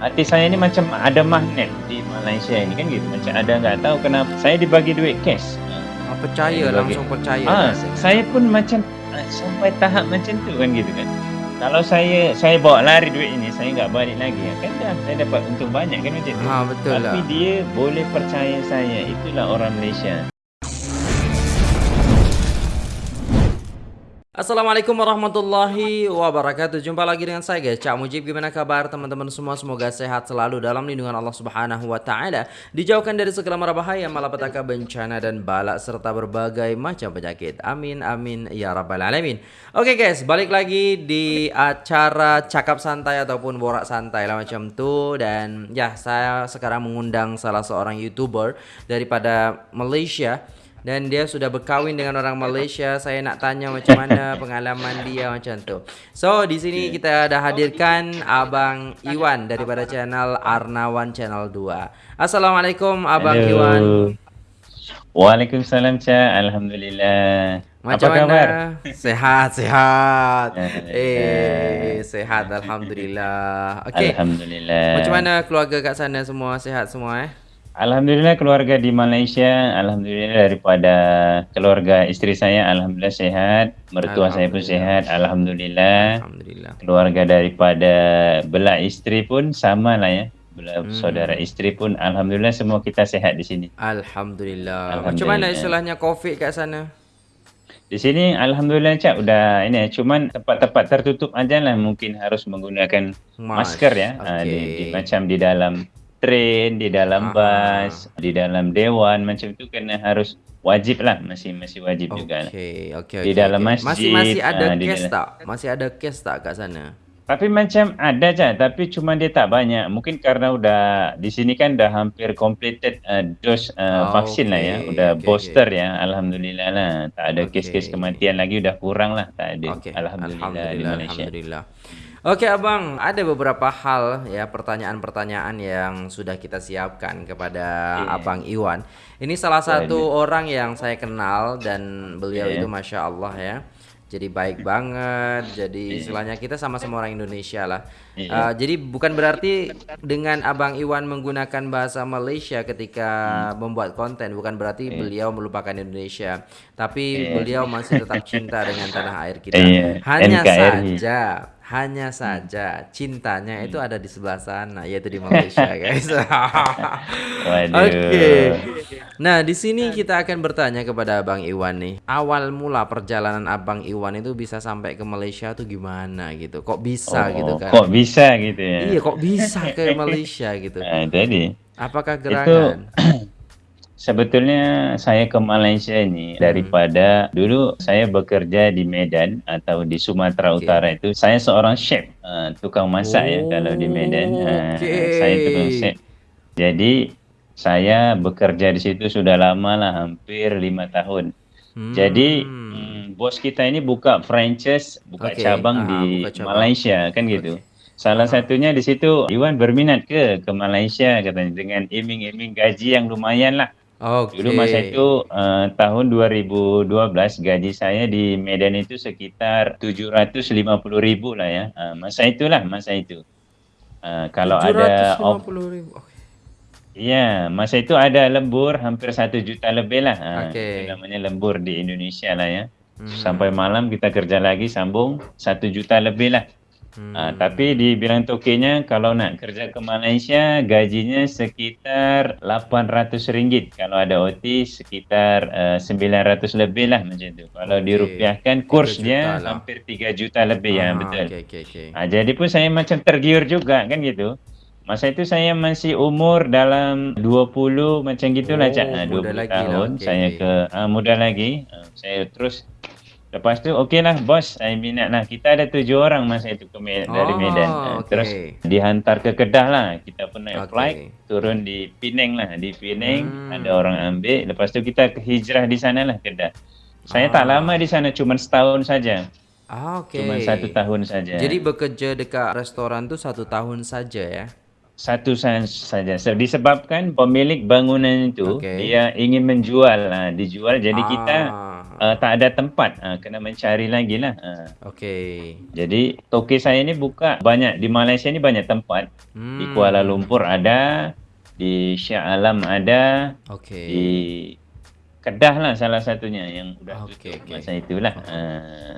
hati saya ni macam ada magnet di Malaysia ini kan gitu. Macam ada nggak tahu kenapa. Saya dibagi duit cash. Ah, percaya langsung percaya. ah saya. pun macam ah, sampai tahap macam tu kan gitu kan. Kalau saya saya bawa lari duit ini saya nggak balik lagi. Ya kan dah saya dapat untung banyak kan macam tu. Ha betul lah. tapi dia boleh percaya saya. Itulah orang Malaysia Assalamualaikum warahmatullahi wabarakatuh. Jumpa lagi dengan saya guys, Cak Mujib. Gimana kabar teman-teman semua? Semoga sehat selalu dalam lindungan Allah Subhanahu wa taala. Dijauhkan dari segala mara bahaya, malapetaka, bencana dan balak serta berbagai macam penyakit. Amin amin ya rabbal alamin. Oke guys, balik lagi di acara cakap santai ataupun borak santai lah macam tu dan ya saya sekarang mengundang salah seorang YouTuber daripada Malaysia dan dia sudah berkahwin dengan orang Malaysia. Saya nak tanya macam mana pengalaman dia macam tu. So di sini kita ada hadirkan Abang Iwan daripada channel Arnawan Channel 2. Assalamualaikum Abang Hello. Iwan. Waalaikumsalam Cak Alhamdulillah Macam apa mana? Sehat, sehat. Alhamdulillah. Eh, sehat alhamdulillah. Okey. Alhamdulillah Macam mana keluarga kat sana semua sihat semua eh? Alhamdulillah keluarga di Malaysia Alhamdulillah daripada keluarga isteri saya Alhamdulillah sehat Mertua saya pun Alhamdulillah. sehat Alhamdulillah Alhamdulillah. Keluarga daripada belah isteri pun sama lah ya Belah Hmm. saudara isteri pun Alhamdulillah semua kita sehat di sini Alhamdulillah. Macam mana Alhamdulillah. istilahnya Covid kat sana? Di sini Alhamdulillah Cak udah ini cuman tempat-tempat tertutup aja lah mungkin harus menggunakan masker ya Ah, di, di, macam di dalam train, di dalam Ah. bus, di dalam dewan macam itu kena harus wajib lah masih masih wajib juga. lah. Okey, okey, Di dalam okey. masjid, Masih masih ada ah, kes dalam- tak? Masih ada kes tak kat sana? Tapi macam ada Cak, tapi cuma dia tak banyak. Mungkin karena udah di sini kan dah hampir completed uh, dose uh, Oh, vaksin lah ya, udah okey, booster ya. Alhamdulillah lah. Tak ada kes-kes kematian lagi udah kurang lah, tak ada. Okey. Alhamdulillah, di Malaysia. Alhamdulillah. Okey abang, ada beberapa hal ya pertanyaan-pertanyaan yang sudah kita siapkan kepada Iya. abang Iwan. Ini salah satu Baik. orang yang saya kenal dan beliau Iya. itu masya Allah ya. Jadi baik banget. Jadi Iya. istilahnya kita sama-sama orang Indonesia lah. Iya. Uh, jadi bukan berarti dengan abang Iwan menggunakan bahasa Malaysia ketika Hmm. membuat konten, bukan berarti beliau melupakan Indonesia, tapi Iya. beliau masih tetap cinta dengan tanah air kita. Iya, Hanya NKRI. saja, hanya saja cintanya itu ada di sebelah sana, yaitu di Malaysia, guys. Oke. Nah, di sini kita akan bertanya kepada Abang Iwan nih. Awal mula perjalanan Abang Iwan itu bisa sampai ke Malaysia tuh gimana gitu? Kok bisa Oh, gitu kan? Kok bisa gitu ya? Iya, kok bisa ke Malaysia gitu? Nah, jadi Apakah itu gerangan? sebetulnya saya ke Malaysia ini Hmm. daripada dulu saya bekerja di Medan atau di Sumatera Okey. Utara itu saya seorang chef uh, tukang masak ya kalau di Medan uh, Okey. saya tukang chef jadi saya bekerja di situ sudah lama lah hampir lima tahun Hmm. jadi mm, bos kita ini buka franchise buka Okey, cabang ah, di buka cabang. Malaysia kan gitu Okey. Salah satunya di situ Iwan berminat ke ke Malaysia katanya dengan iming-iming gaji yang lumayan lah. Oke. Dulu masa itu uh, tahun 2012 gaji saya di Medan itu sekitar 750 ribu lah ya. Uh, masa itulah masa itu. Uh, kalau ada off, 750 ribu. Oke. Iya, masa itu ada lembur hampir satu juta lebih lah. Okey. itu namanya lembur di Indonesia lah ya. Hmm. Sampai malam kita kerja lagi sambung satu juta lebih lah. Hmm. Ah, tapi dibilang tokenya kalau nak kerja ke Malaysia gajinya sekitar 800 ringgit. Kalau ada OT sekitar uh, 900 lebih lah macam tu. Kalau Okey. dirupiahkan Tiga kurs juta dia lah. hampir 3 juta lebih ya Ah, betul. Oke, oke, oke. Ah, jadi pun saya macam tergiur juga kan gitu. Masa itu saya masih umur dalam 20 macam gitulah Oh, Cak. Ah, muda 20 lagi lah. tahun Okey, saya okey. ke ah, muda lagi. Ah, saya terus Lepas tu okey lah bos saya minat lah. Kita ada tujuh orang masa itu ke Me- dari Oh, Medan. Ah, okey. Terus dihantar ke Kedah lah. Kita pun naik Okey. flight turun di Penang lah. Di Penang Hmm. ada orang ambil. Lepas tu kita ke hijrah di sana lah Kedah. Saya Ah. tak lama di sana cuma setahun saja. Ah, oke. Cuma satu tahun saja. Jadi bekerja dekat restoran tuh satu tahun saja ya? Satu sa- saja. Se- Disebabkan pemilik bangunan itu Okey. dia ingin menjual, lah, dijual. Jadi kita Ah, uh, tak ada tempat. Uh, kena mencari lagi lah. Uh. Okey. Jadi toke saya ni buka banyak di Malaysia ni banyak tempat. Hmm. Di Kuala Lumpur ada, di Shah Alam ada, okay. di Kedah lah salah satunya yang sudah okay, tutup okay. masa itulah. Uh,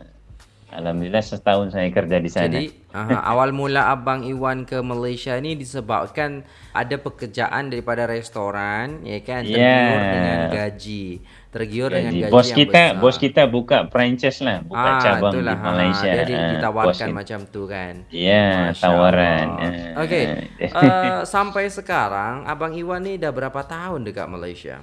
Alhamdulillah setahun saya kerja di sana. Jadi uh, awal mula Abang Iwan ke Malaysia ni disebabkan ada pekerjaan daripada restoran, ya kan? Tergiur yeah. dengan gaji. Tergiur gaji. dengan gaji bos yang kita, besar. Bos kita buka franchise lah, buka ah, cabang itulah, di Malaysia. Ha, jadi ditawarkan macam tu kan? Ya, yeah, tawaran. Okey, uh, sampai sekarang Abang Iwan ni dah berapa tahun dekat Malaysia?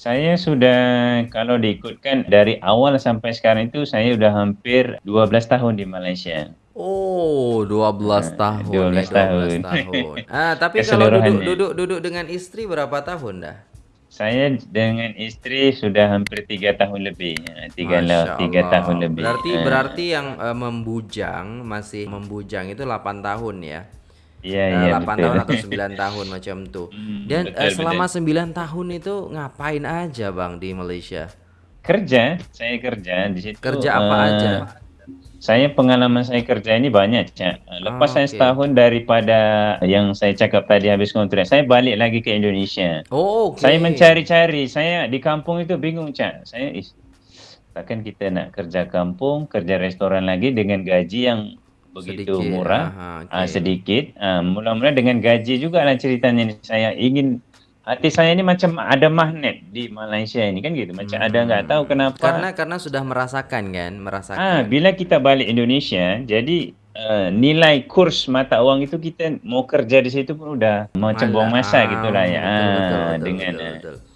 Saya sudah kalau diikutkan dari awal sampai sekarang itu saya sudah hampir 12 tahun di Malaysia. Oh, 12 uh, tahun. 12 ya, 12 tahun. tahun. ah, tapi kalau duduk duduk duduk dengan istri berapa tahun dah? Saya dengan istri sudah hampir 3 tahun lebih. 3 lah, 3 tahun lebih. Berarti uh, berarti yang uh, membujang masih membujang itu 8 tahun ya. Iya, iya, 8 betul. tahun atau 9 tahun macam tu. Hmm, Dan betul, uh, selama betul. 9 tahun itu ngapain aja Bang di Malaysia? Kerja, saya kerja di situ. Kerja apa uh, aja? Saya pengalaman saya kerja ini banyak, Cak. Lepas oh, saya okay. setahun daripada yang saya cakap tadi habis kontrak, saya balik lagi ke Indonesia. Oh, okay. Saya mencari-cari, saya di kampung itu bingung, Cak. Saya takkan kita nak kerja kampung, kerja restoran lagi dengan gaji yang begitu sedikit. murah, Aha, okay. uh, sedikit. Uh, mula-mula dengan gaji juga lah ceritanya ni. Saya ingin hati saya ni macam ada magnet di Malaysia ini kan gitu. Macam hmm. ada nggak tahu kenapa. Karena karena sudah merasakan kan, merasakan. Ah, bila kita balik Indonesia, jadi uh, nilai kurs mata uang itu kita mau kerja di situ pun udah macam buang masa ah, gitulah ya. Betul, betul, betul, ah, dengan betul, betul, betul.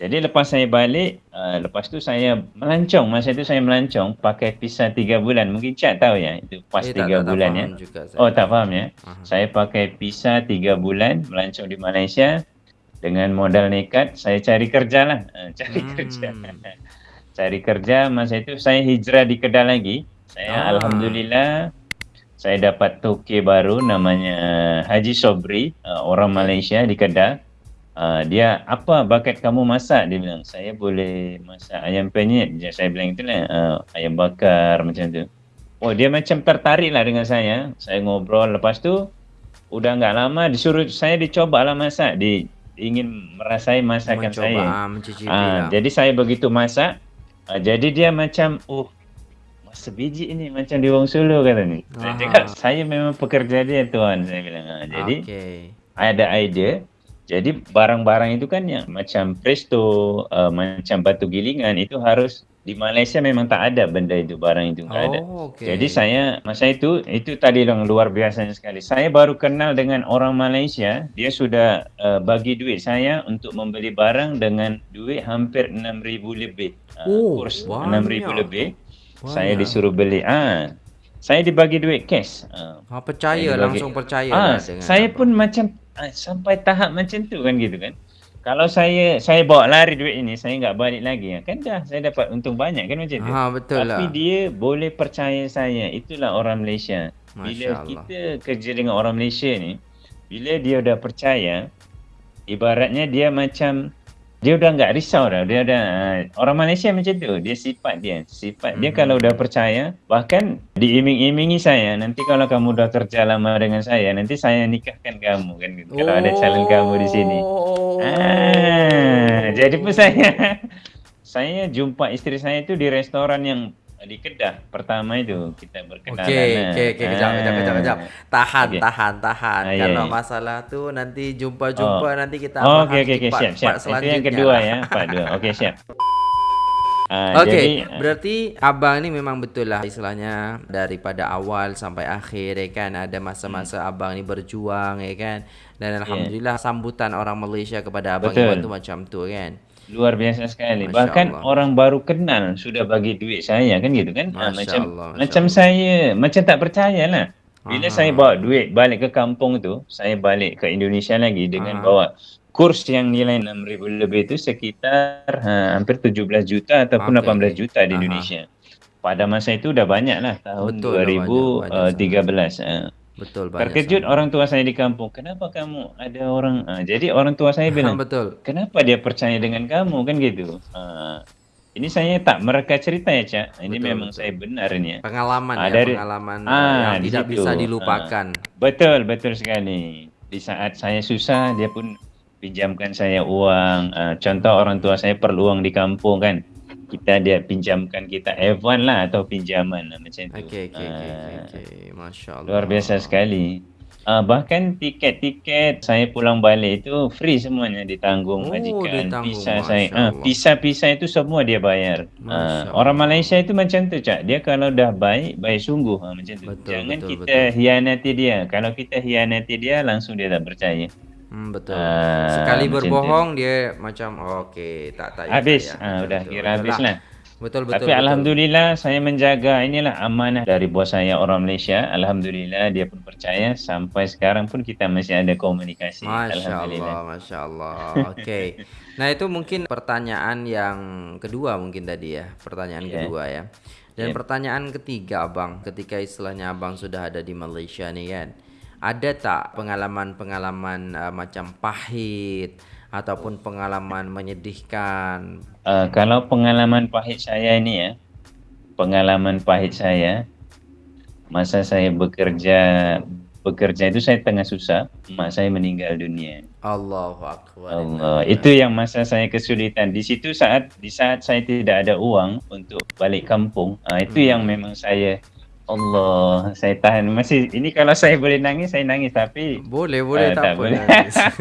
Jadi lepas saya balik, uh, lepas tu saya melancong. Masa itu saya melancong pakai visa tiga bulan. Mungkin Cak tahu ya, itu pas eh, tiga bulan ya. Juga oh tak faham ya. Uh-huh. Saya pakai visa tiga bulan melancong di Malaysia dengan modal nekat. Saya cari kerja lah, uh, cari hmm. kerja. cari kerja masa itu saya hijrah di Kedah lagi. Saya ah. alhamdulillah saya dapat toke baru namanya Haji Sobri, uh, orang Malaysia di Kedah. Uh, dia apa bakat kamu masak? Dia bilang saya boleh masak ayam penyet. Je saya bilang itulah uh, ayam bakar macam tu. Oh dia macam tertarik lah dengan saya. Saya ngobrol. Lepas tu udah enggak lama disuruh saya dicoba lah masak. Di ingin merasai masakan Mencoba, saya. uh, lah. jadi saya begitu masak. Uh, jadi dia macam oh masa biji ini macam di Wong Solo kata ni. Saya cakap saya memang pekerja dia tuan saya bilang. Uh, jadi okay. ada idea jadi barang-barang itu kan yang macam presto, uh, macam batu gilingan itu harus di Malaysia memang tak ada benda itu barang itu tak oh, ada. Okay. Jadi saya masa itu itu tadi yang luar biasa sekali. Saya baru kenal dengan orang Malaysia, dia sudah uh, bagi duit saya untuk membeli barang dengan duit hampir 6000 lebih. Uh, oh, kurs banyak. 6000 lebih. Banyak. Saya disuruh beli. Ah, saya dibagi duit cash. Uh, ha, percaya langsung percaya ah, dengan Saya apa. pun macam Ah, sampai tahap macam tu kan gitu kan. Kalau saya saya bawa lari duit ini, saya enggak balik lagi. Kan dah saya dapat untung banyak kan macam tu. Ha betul Tapi lah. dia boleh percaya saya. Itulah orang Malaysia. Masya bila Allah. kita kerja dengan orang Malaysia ni, bila dia dah percaya, ibaratnya dia macam dia udah nggak risau dah dia ada uh, orang Malaysia macam tu dia sifat dia sifat hmm. dia kalau udah percaya bahkan diiming-imingi saya nanti kalau kamu udah kerja lama dengan saya nanti saya nikahkan kamu kan gitu. Oh. kalau ada calon kamu di sini oh. ah, jadi pun saya saya jumpa istri saya itu di restoran yang di Kedah pertama itu kita berkenalan. Okey, okey, okey, kejap, kejap, kejap, kejap. Tahan, okay. tahan, tahan. Ah, Kalau yeah, masalah tu nanti jumpa-jumpa oh. nanti kita oh, bahas okay, okay, okay, siap, siap. Itu yang kedua ya, part dua. Okey, siap. Uh, Okey, jadi, berarti abang ni memang betul lah istilahnya daripada awal sampai akhir ya kan ada masa-masa hmm. abang ni berjuang ya kan dan alhamdulillah yeah. sambutan orang Malaysia kepada abang itu macam tu kan. Luar biasa sekali. Masya Bahkan Allah. orang baru kenal sudah bagi duit saya kan gitu kan. Ha, macam Allah, macam Allah. saya macam tak percayalah. Bila Aha. saya bawa duit balik ke kampung tu, saya balik ke Indonesia lagi dengan Aha. bawa kurs yang nilai 6000 lebih itu sekitar ha, hampir 17 juta ataupun okay. 18 juta di Aha. Indonesia. Pada masa itu dah banyak lah tahun Betul 2013. Betul banyak. Terkejut sama. orang tua saya di kampung. Kenapa kamu ada orang? Uh, jadi orang tua saya bilang, betul. Kenapa dia percaya dengan kamu kan gitu? Uh, Ini saya tak mereka cerita ya, Cak. Ini Betul, memang betul. saya benar ini ya. Pengalaman ya, dari- pengalaman eh, Ah, yang tidak situ. bisa dilupakan. Betul, betul sekali. Di saat saya susah, dia pun pinjamkan saya uang. Ah, contoh orang tua saya perlu uang di kampung kan. Kita dia pinjamkan kita F1 lah atau pinjaman lah, macam itu. Oke, oke, oke, Ah, oke, oke. Masya Allah. Luar biasa sekali. Ah, bahkan tiket-tiket saya pulang balik itu free semuanya ditanggung Oh, majikan. ditanggung, Masya saya, ah, Allah. visa-visa itu semua dia bayar. Ah, orang Malaysia itu macam tu cak. Dia kalau dah baik, baik sungguh ah, macam tu. Betul, Jangan betul, kita hianati dia. Kalau kita hianati dia, langsung dia tak percaya. Hmm, betul. Ah, Sekali berbohong dia macam oke tak tak ya, Habis, tak ya. ah, Betul, udah betul, kira betul habis lah. Betul betul. Tapi betul. alhamdulillah saya menjaga inilah amanah dari bos saya orang Malaysia. Alhamdulillah dia pun percaya sampai sekarang pun kita masih ada komunikasi. Masya Alhamdulillah. Allah, Masya Allah. Oke. Nah itu mungkin pertanyaan yang kedua mungkin tadi ya, pertanyaan Iya. kedua ya. Dan Iya. pertanyaan ketiga abang, ketika istilahnya abang sudah ada di Malaysia nih kan, ada tak pengalaman-pengalaman uh, macam pahit ataupun pengalaman menyedihkan? Uh, kalau pengalaman pahit saya ini ya, pengalaman pahit saya masa saya bekerja bekerja itu saya tengah susah, mak saya meninggal dunia. Allahu Akbar. Allah, itu yang masa saya kesulitan. Di situ saat di saat saya tidak ada uang untuk balik kampung, ah, itu yang memang saya Allah, saya tahan masih ini kalau saya boleh nangis saya nangis tapi Boleh, boleh Ah, tak, tak apa. boleh.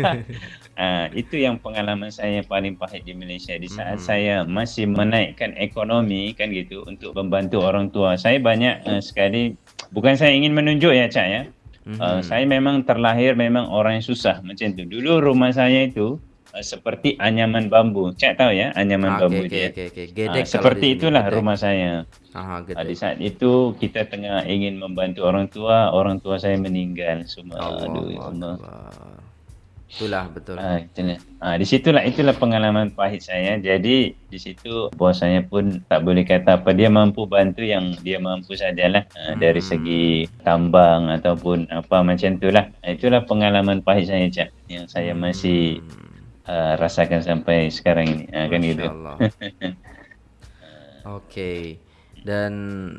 Ah, itu yang pengalaman saya paling pahit di Malaysia di saat Mhm. saya masih menaikkan ekonomi kan gitu untuk membantu orang tua. Saya banyak uh, sekali bukan saya ingin menunjuk ya Cak ya. Uh, Mhm. saya memang terlahir memang orang yang susah macam tu. Dulu rumah saya itu uh, seperti anyaman bambu. Cak tahu ya anyaman Ah, bambu Oke, oke, dia. oke. Ah, Gedek kalau seperti itulah gedek. rumah saya. Aha, Ah, di saat itu kita tengah ingin membantu orang tua, orang tua saya meninggal semua. Aduh, ya Allah. Akbar. Itulah betul. Ah, itulah. Ah, di situlah itulah pengalaman pahit saya. Jadi di situ bos saya pun tak boleh kata apa dia mampu bantu yang dia mampu sajalah ah, dari Hmm. segi tambang ataupun apa macam itulah. Ah, itulah pengalaman pahit saya Cak yang saya masih Hmm. Ah, rasakan sampai sekarang ini. Ah, kan gitu. Allah. Oke. Dan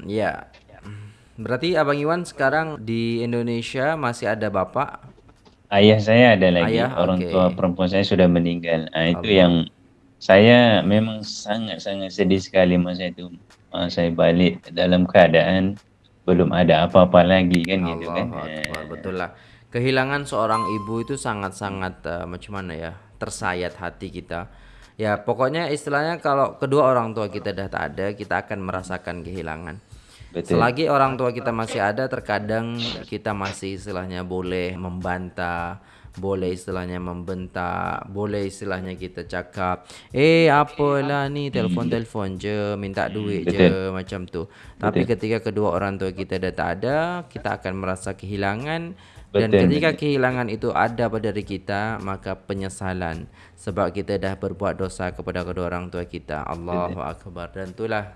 ya berarti Abang Iwan sekarang di Indonesia masih ada bapak? Ayah saya ada lagi, Ayah, orang oke. tua perempuan saya sudah meninggal. Ah, itu Allah. yang saya memang sangat-sangat sedih sekali masa itu. Ah, saya balik dalam keadaan belum ada apa-apa lagi kan gitu kan. Allahu Eh, Akbar. Betul lah. Kehilangan seorang ibu itu sangat-sangat eh, macam mana ya? Tersayat hati kita. Ya, pokoknya istilahnya kalau kedua orang tua kita dah tak ada, kita akan merasakan kehilangan. Betul. Selagi orang tua kita masih ada, terkadang kita masih istilahnya boleh membantah, boleh istilahnya membentak, boleh istilahnya kita cakap, eh apalah ni telefon-telefon je, minta duit je macam tu. Tapi ketika kedua orang tua kita dah tak ada, kita akan merasa kehilangan dan ketika kehilangan itu ada pada diri kita, maka penyesalan sebab kita dah berbuat dosa kepada kedua orang tua kita. Allahu akbar. Dan itulah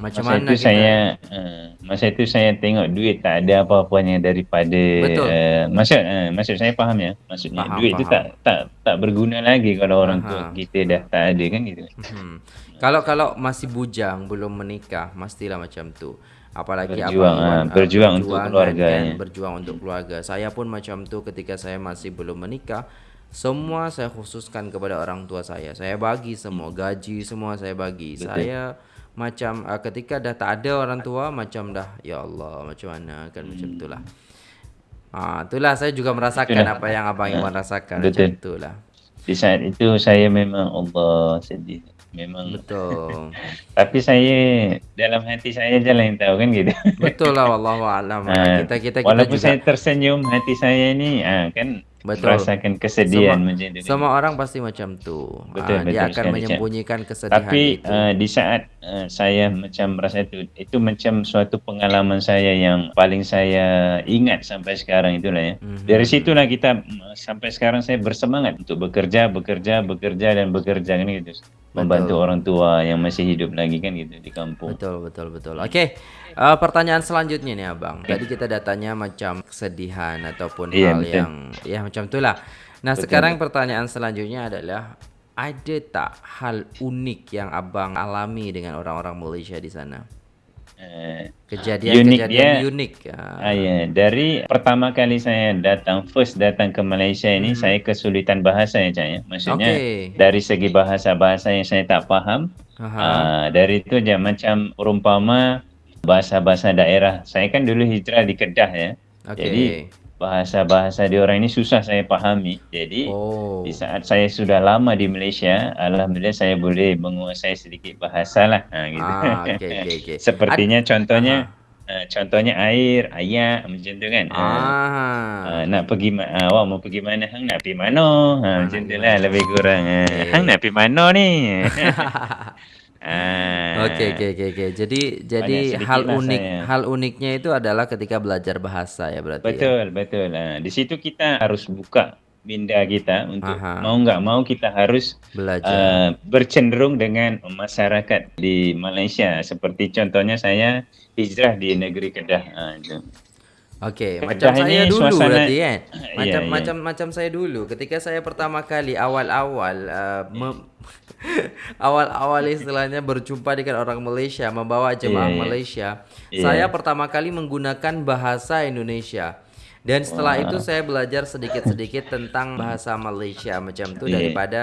macam masa mana itu kita saya uh, masa itu saya tengok duit tak ada apa-apanya daripada Betul. uh, maksud uh, maksud saya faham ya. Maksudnya Faham, duit itu tak tak tak berguna lagi kalau orang tua Faham. kita dah tak ada kan gitu. Hmm. Kalau kalau masih bujang belum menikah mestilah macam tu. Apalagi Berjuang, abang Iwan, ah, ah, berjuang untuk kan, kan, berjuang untuk keluarga. Saya pun macam tu ketika saya masih belum menikah. Semua saya khususkan kepada orang tua saya. Saya bagi semua gaji semua saya bagi. Saya macam ah, ketika dah tak ada orang tua macam dah ya Allah macam mana kan macam Hmm. itulah. Ah, itulah saya juga merasakan Itulah. apa yang abang Iwan rasakan Betul. macam itulah. Di saat itu saya memang Allah sedih. Memang Betul. tapi saya dalam hati saya je lah yang tahu kan gitu. Betul lah wallahu alam. Ah, kita kita kita Walaupun juga saya tersenyum hati saya ni ah, kan Betul. merasakan kesedihan Semua- macam itu. semua orang pasti macam tu. Betul, dia betul akan sekali, Cak. menyembunyikan kesedihan Tapi itu. uh, di saat uh, saya macam merasa itu itu macam suatu pengalaman saya yang paling saya ingat sampai sekarang itulah ya. Mhm. Dari situlah kita sampai sekarang saya bersemangat untuk bekerja, bekerja, bekerja dan bekerja kan gitu. Membantu orang tua yang masih hidup lagi kan gitu di kampung. Betul betul betul. Oke. eh, pertanyaan selanjutnya nih Abang. Tadi kita datanya macam kesedihan ataupun Iya, hal betul. yang ya macam itulah. Nah, sekarang pertanyaan selanjutnya adalah ada tak hal unik yang abang alami dengan orang-orang Malaysia di sana? Uh, Kejadian-kejadian unik. Uh, ya, dari pertama kali saya datang, first datang ke Malaysia ini, hmm. saya kesulitan bahasa ya, Cak ya. Maksudnya okay. dari segi bahasa-bahasa yang saya tak faham. Uh, dari itu je macam umpama bahasa-bahasa daerah. Saya kan dulu hijrah di Kedah ya. Okay. Jadi bahasa-bahasa di orang ini susah saya pahami. Jadi oh. di saat saya sudah lama di Malaysia, alhamdulillah saya boleh menguasai sedikit bahasa lah. Ha, gitu. Ah, okay, okay, okay. Sepertinya Ad contohnya uh, contohnya air, ayat macam tu kan. Ah. Uh, nak pergi uh, awak mau pergi mana? Hang nak pergi mana? Ha, ah, macam tu lah lebih kurang. Okay. Hang nak pergi mana ni? Ah. Okey okey okey okey. Jadi jadi hal unik saya. hal uniknya itu adalah ketika belajar bahasa ya berarti. Betul ya? betul. Ha, di situ kita harus buka minda kita untuk Aha. mau nggak mau kita harus belajar uh, bercenderung dengan masyarakat di Malaysia seperti contohnya saya hijrah di negeri Kedah. Itu. Okey, macam saya dulu suasana, berarti kan. Macam yeah, yeah. macam macam saya dulu ketika saya pertama kali awal-awal uh, awal-awal istilahnya berjumpa dengan orang Malaysia, membawa jemaah yeah, Malaysia, yeah. saya pertama kali menggunakan bahasa Indonesia. Dan setelah wow. itu saya belajar sedikit-sedikit tentang bahasa Malaysia macam itu yeah. daripada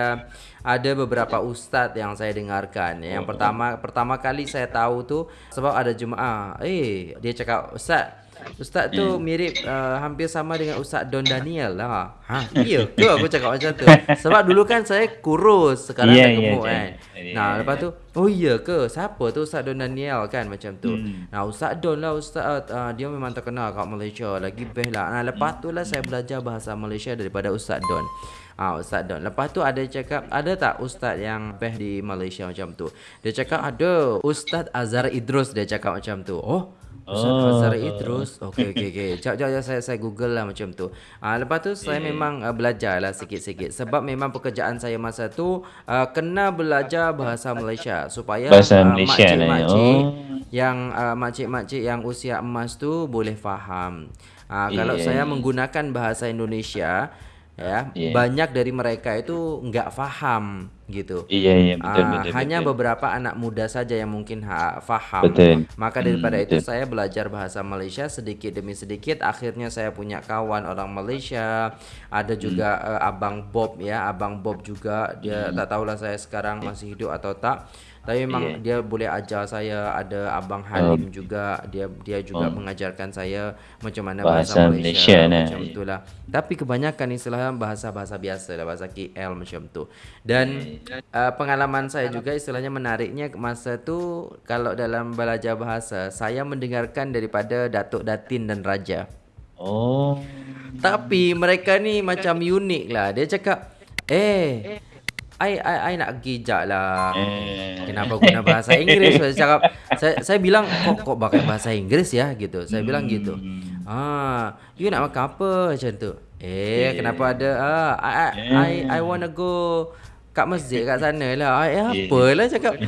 ada beberapa ustadz yang saya dengarkan. Yang pertama pertama kali saya tahu tuh sebab ada jemaah, eh dia cakap ustaz Ustaz tu hmm. mirip uh, hampir sama dengan Ustaz Don Daniel lah. Ha, iya ke aku cakap macam tu? Sebab dulu kan saya kurus, sekarang yeah, dah ya, gemuk yeah, kan. Yeah, nah, lepas tu, oh iya ke? Siapa tu Ustaz Don Daniel kan macam tu. Hmm. Nah, Ustaz Don lah Ustaz uh, dia memang terkenal kat Malaysia, lagi best lah. Nah, lepas tu lah saya belajar bahasa Malaysia daripada Ustaz Don. Ah ha, Ustaz Don. Lepas tu ada cakap ada tak ustaz yang best di Malaysia macam tu? Dia cakap ada. Ustaz Azhar Idrus dia cakap macam tu. Oh, Ustaz oh. Idrus. Okey okey okey. Jap jap saya saya Google lah macam tu. Ah ha, lepas tu saya yeah. memang uh, belajar lah sikit-sikit sebab memang pekerjaan saya masa tu uh, kena belajar bahasa Malaysia supaya bahasa uh, Malaysia makcik, lah. Makcik oh. yang uh, makcik-makcik yang usia emas tu boleh faham. Ah yeah. kalau saya menggunakan bahasa Indonesia ya yeah. banyak dari mereka itu nggak faham gitu iya iya betul, uh, betul hanya betul. beberapa anak muda saja yang mungkin ha, faham betul. maka daripada hmm, itu betul. saya belajar bahasa Malaysia sedikit demi sedikit akhirnya saya punya kawan orang Malaysia ada juga hmm. uh, abang Bob ya abang Bob juga dia hmm. tak tahulah saya sekarang masih hidup atau tak tapi memang yeah. dia boleh ajar saya ada abang Halim um, juga dia dia juga um, mengajarkan saya macam mana bahasa, bahasa Malaysia, Malaysia nah. macam itulah. Tapi kebanyakan istilahnya bahasa-bahasa biasa lah bahasa KL macam tu. Dan uh, pengalaman saya juga istilahnya menariknya masa tu kalau dalam belajar bahasa saya mendengarkan daripada Datuk Datin dan Raja. Oh. Tapi mereka ni macam unik lah. Dia cakap, "Eh, I, I, I nak jap lah. Eh. Kenapa guna bahasa Inggeris? Saya cakap saya, saya bilang Kok kok pakai bahasa Inggeris ya? Gitu. Saya bilang hmm. gitu. Ah, You nak makan apa? Macam tu. Eh, eh. kenapa ada? Ah, I, I, I, I wanna go kat masjid kat sana lah. Eh apalah? Cakap.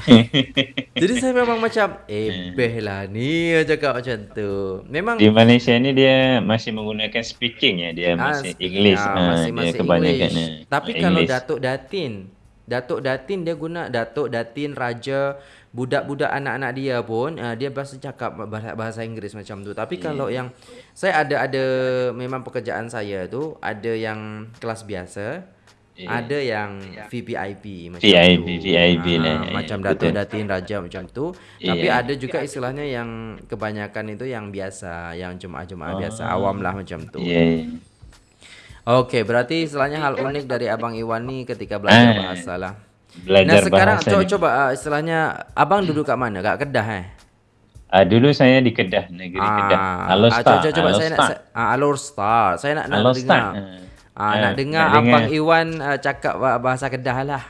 Jadi saya memang macam Eh beh lah ni cakap macam tu. Memang Di Malaysia ni dia masih menggunakan speaking ya? Dia masih English. ya, masih, masih English. Tapi English. kalau Datuk Datin Datuk Datin dia guna Datuk Datin Raja budak-budak anak-anak dia pun uh, dia bahasa cakap bahasa, bahasa Inggeris macam tu. Tapi yeah. kalau yang saya ada ada memang pekerjaan saya tu ada yang kelas biasa, yeah. ada yang VVIP macam VIP, tu. VIP uh, lah. Macam yeah, Datuk Datin Raja macam tu. Yeah. Tapi ada juga istilahnya yang kebanyakan itu yang biasa, yang jemaah-jemaah oh. biasa, awam lah macam tu. Yeah. Okey, berarti istilahnya hal unik dari Abang Iwan ni ketika belajar eh, bahasa lah. Belajar nah, sekarang bahasa coba, coba uh, istilahnya Abang duduk kat mana? Kat Kedah eh? Uh, dulu saya di Kedah, negeri ah, Kedah. Alor Star. Uh, coba, coba saya nak uh, Alor Star. Saya nak, nak dengar. Uh, uh, nak dengar nak Abang dengar. Iwan uh, cakap bahasa Kedah lah.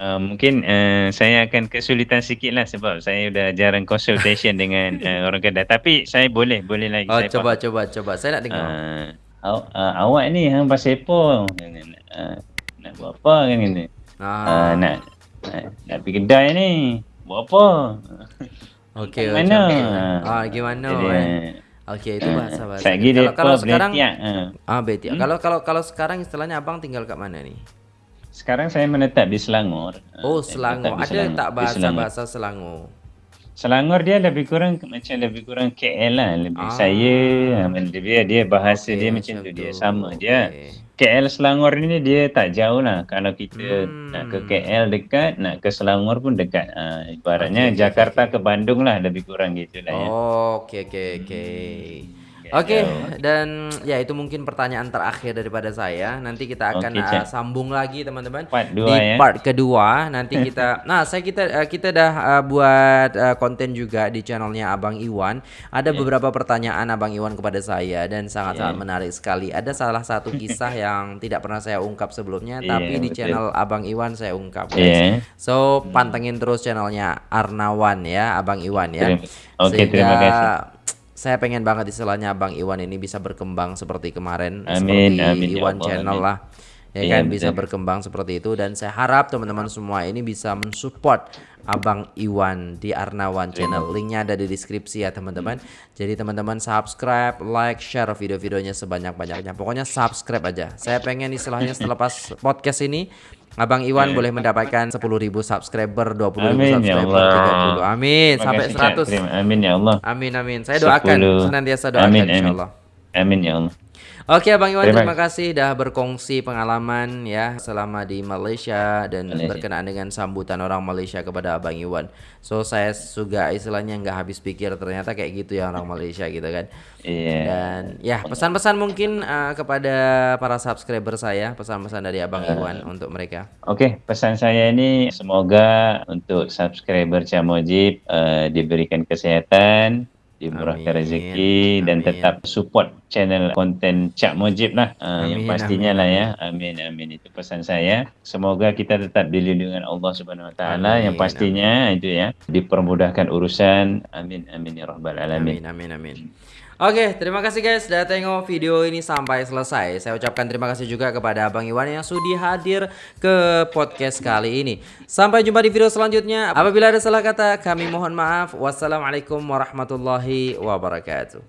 Uh, mungkin uh, saya akan kesulitan sikit lah sebab saya dah jarang consultation dengan uh, orang Kedah. Tapi saya boleh, boleh lagi. Oh, saya coba, faham. coba, coba. Saya nak dengar. Uh, Aw, uh, awak ni hang pasal apa? Uh, nak buat apa kan ni? Ah. Uh, nak, nak nak pergi kedai ni. Buat apa? Okey, mana? Okay. Ah, gimana? Eh? Okey, itu bahasa bahasa. kalau, kalau sekarang ah, uh. ah betul. Hmm? Kalau kalau kalau sekarang istilahnya abang tinggal kat mana ni? Sekarang saya menetap di Selangor. Oh, Selangor. Ada Selangor. tak bahasa-bahasa Selangor? Selangor dia lebih kurang macam lebih kurang KL lah lebih ah. saya dia dia bahasa okay, dia macam tu dia sama dia KL Selangor ni dia tak jauh lah kalau kita hmm. nak ke KL dekat nak ke Selangor pun dekat uh, ibaratnya okay, Jakarta okay, okay. ke Bandung lah lebih kurang gitu lah ya. Oh okey okey okey. Oke, okay, dan ya itu mungkin pertanyaan terakhir daripada saya. Nanti kita akan okay, uh, sambung lagi teman-teman di ya. part kedua. Nanti kita, nah saya kita uh, kita dah uh, buat uh, konten juga di channelnya Abang Iwan. Ada yeah. beberapa pertanyaan Abang Iwan kepada saya dan sangat-sangat yeah. menarik sekali. Ada salah satu kisah yang tidak pernah saya ungkap sebelumnya, yeah, tapi di channel Abang Iwan saya ungkap. Yeah. So pantengin terus channelnya Arnawan ya, Abang Iwan ya. Oke, okay, terima kasih saya pengen banget istilahnya Bang Iwan ini bisa berkembang seperti kemarin amin, seperti amin, ya Iwan ya Allah, Channel amin. lah ya iya, kan? bisa berkembang seperti itu. Dan saya harap teman-teman semua ini bisa mensupport Abang Iwan di Arnawan Channel. Linknya ada di deskripsi ya teman-teman. Jadi teman-teman subscribe like share video-videonya sebanyak-banyaknya. Pokoknya subscribe aja. Saya pengen istilahnya setelah pas podcast ini Abang Iwan boleh mendapatkan 10.000 subscriber, 20.000 amin, ya subscriber, ya 30. Amin, sampai 100. Terima, amin ya Allah. Amin amin. Saya doakan 10. senantiasa doakan amin, insyaallah. Amin ya Allah. Oke Bang Iwan terima, terima kasih sudah berkongsi pengalaman ya selama di Malaysia dan Malaysia. berkenaan dengan sambutan orang Malaysia kepada Abang Iwan. So saya juga istilahnya nggak habis pikir ternyata kayak gitu ya orang Malaysia gitu kan. Iya. Dan ya pesan-pesan mungkin uh, kepada para subscriber saya pesan-pesan dari Abang uh, Iwan untuk mereka. Oke okay, pesan saya ini semoga untuk subscriber Camojib uh, diberikan kesehatan dimurahkan rezeki dan tetap support channel konten Cak Mujib lah. Uh, yang pastinya amin. lah ya. amin. Amin itu pesan saya. Semoga kita tetap dilindungi Allah Subhanahu Wa Taala. Yang pastinya amin. itu ya dipermudahkan urusan. Amin amin ya rabbal alamin. Amin amin amin Oke, terima kasih guys sudah tengok video ini sampai selesai. Saya ucapkan terima kasih juga kepada Abang Iwan yang sudah hadir ke podcast kali ini. Sampai jumpa di video selanjutnya. Apabila ada salah kata, kami mohon maaf. Wassalamualaikum warahmatullahi wabarakatuh.